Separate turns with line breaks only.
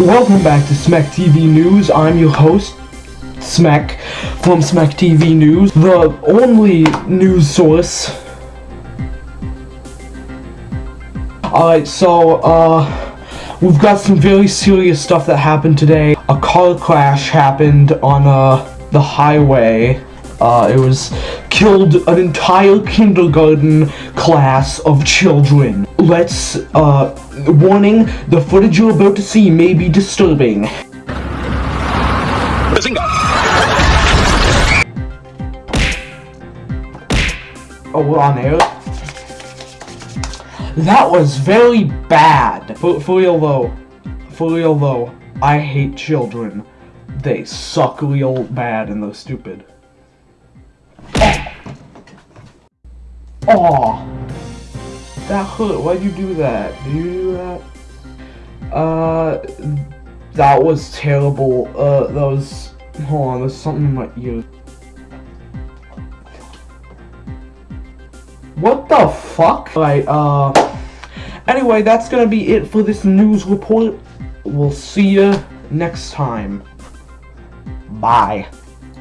Welcome back to Smack TV News. I'm your host, Smack, from Smack TV News, the only news source. Alright, so, uh, we've got some very serious stuff that happened today. A car crash happened on, uh, the highway. Uh, it was killed an entire kindergarten class of children. Let's, uh, warning, the footage you're about to see may be disturbing.
Bazinga!
Oh, we're on air? That was very bad. For, for real though, for real though, I hate children. They suck real bad and they're stupid. Oh. That hurt. Why'd you do that? Did you do that? Uh, that was terrible. Uh, that was. Hold on, there's something in my ear. What the fuck? Alright, uh. Anyway, that's gonna be it for this news report. We'll see you next time. Bye.